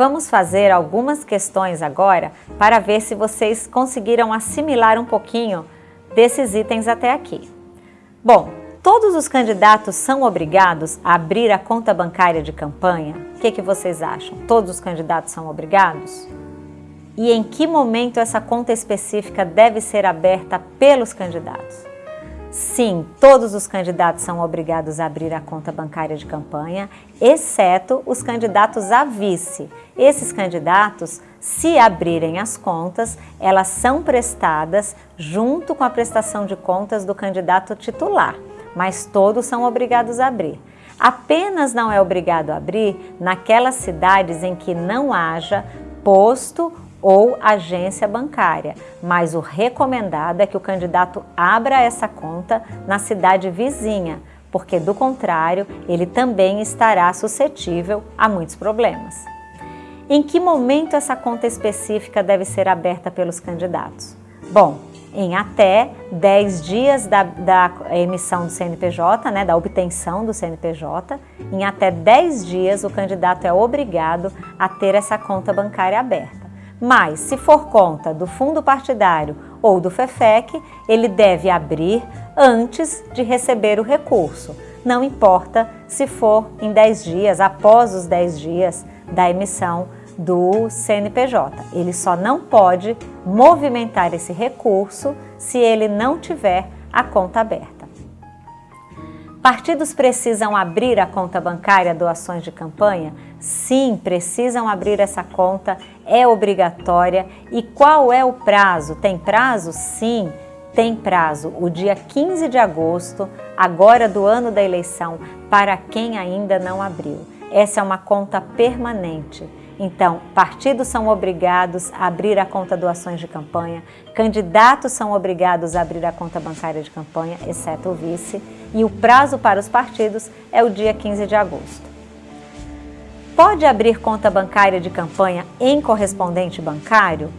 Vamos fazer algumas questões agora para ver se vocês conseguiram assimilar um pouquinho desses itens até aqui. Bom, todos os candidatos são obrigados a abrir a conta bancária de campanha? O que, que vocês acham? Todos os candidatos são obrigados? E em que momento essa conta específica deve ser aberta pelos candidatos? Sim, todos os candidatos são obrigados a abrir a conta bancária de campanha, exceto os candidatos a vice. Esses candidatos, se abrirem as contas, elas são prestadas junto com a prestação de contas do candidato titular, mas todos são obrigados a abrir. Apenas não é obrigado a abrir naquelas cidades em que não haja posto ou agência bancária, mas o recomendado é que o candidato abra essa conta na cidade vizinha, porque do contrário, ele também estará suscetível a muitos problemas. Em que momento essa conta específica deve ser aberta pelos candidatos? Bom, em até 10 dias da, da, emissão do CNPJ, né, da obtenção do CNPJ, em até 10 dias o candidato é obrigado a ter essa conta bancária aberta. Mas, se for conta do fundo partidário ou do FEFEC, ele deve abrir antes de receber o recurso. Não importa se for em 10 dias, após os 10 dias da emissão do CNPJ. Ele só não pode movimentar esse recurso se ele não tiver a conta aberta. Partidos precisam abrir a conta bancária doações de campanha? Sim, precisam abrir essa conta, é obrigatória. E qual é o prazo? Tem prazo? Sim, tem prazo. O dia 15 de agosto, agora do ano da eleição, para quem ainda não abriu. Essa é uma conta permanente. Então, partidos são obrigados a abrir a conta doações de campanha, candidatos são obrigados a abrir a conta bancária de campanha, exceto o vice, e o prazo para os partidos é o dia 15 de agosto. Pode abrir conta bancária de campanha em correspondente bancário?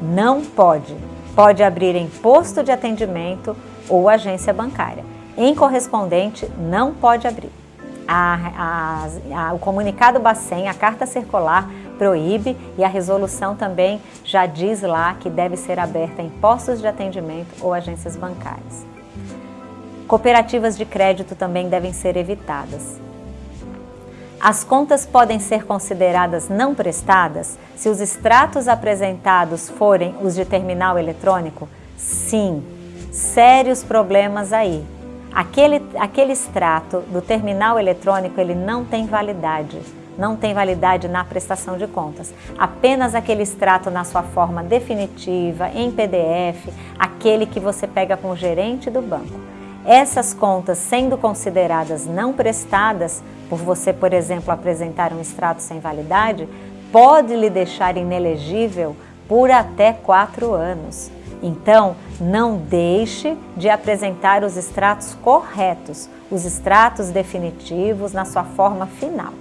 Não pode. Pode abrir em posto de atendimento ou agência bancária. Em correspondente, não pode abrir a, a, a, o comunicado Bacen, a carta circular, proíbe e a resolução também já diz lá que deve ser aberta em postos de atendimento ou agências bancárias. Cooperativas de crédito também devem ser evitadas. As contas podem ser consideradas não prestadas se os extratos apresentados forem os de terminal eletrônico? Sim, sérios problemas aí. Aquele, aquele extrato do terminal eletrônico ele não tem validade, não tem validade na prestação de contas. Apenas aquele extrato na sua forma definitiva, em PDF, aquele que você pega com o gerente do banco. Essas contas sendo consideradas não prestadas, por você, por exemplo, apresentar um extrato sem validade, pode lhe deixar inelegível por até quatro anos. Então, não deixe de apresentar os extratos corretos, os extratos definitivos na sua forma final.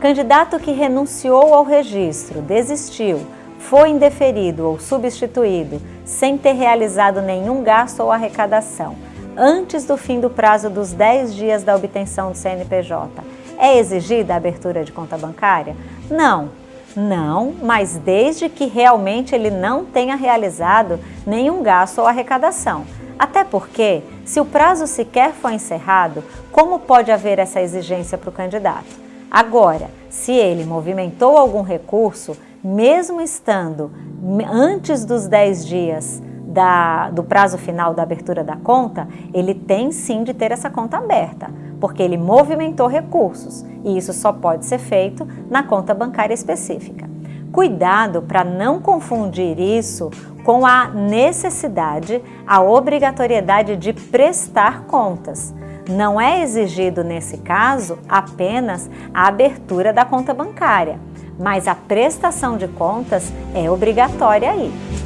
Candidato que renunciou ao registro, desistiu, foi indeferido ou substituído sem ter realizado nenhum gasto ou arrecadação antes do fim do prazo dos 10 dias da obtenção do CNPJ, é exigida a abertura de conta bancária? Não, não, mas desde que realmente ele não tenha realizado nenhum gasto ou arrecadação. Até porque, se o prazo sequer foi encerrado, como pode haver essa exigência para o candidato? Agora, se ele movimentou algum recurso, mesmo estando antes dos 10 dias da, do prazo final da abertura da conta, ele tem sim de ter essa conta aberta, porque ele movimentou recursos e isso só pode ser feito na conta bancária específica. Cuidado para não confundir isso com a necessidade, a obrigatoriedade de prestar contas. Não é exigido, nesse caso, apenas a abertura da conta bancária, mas a prestação de contas é obrigatória aí.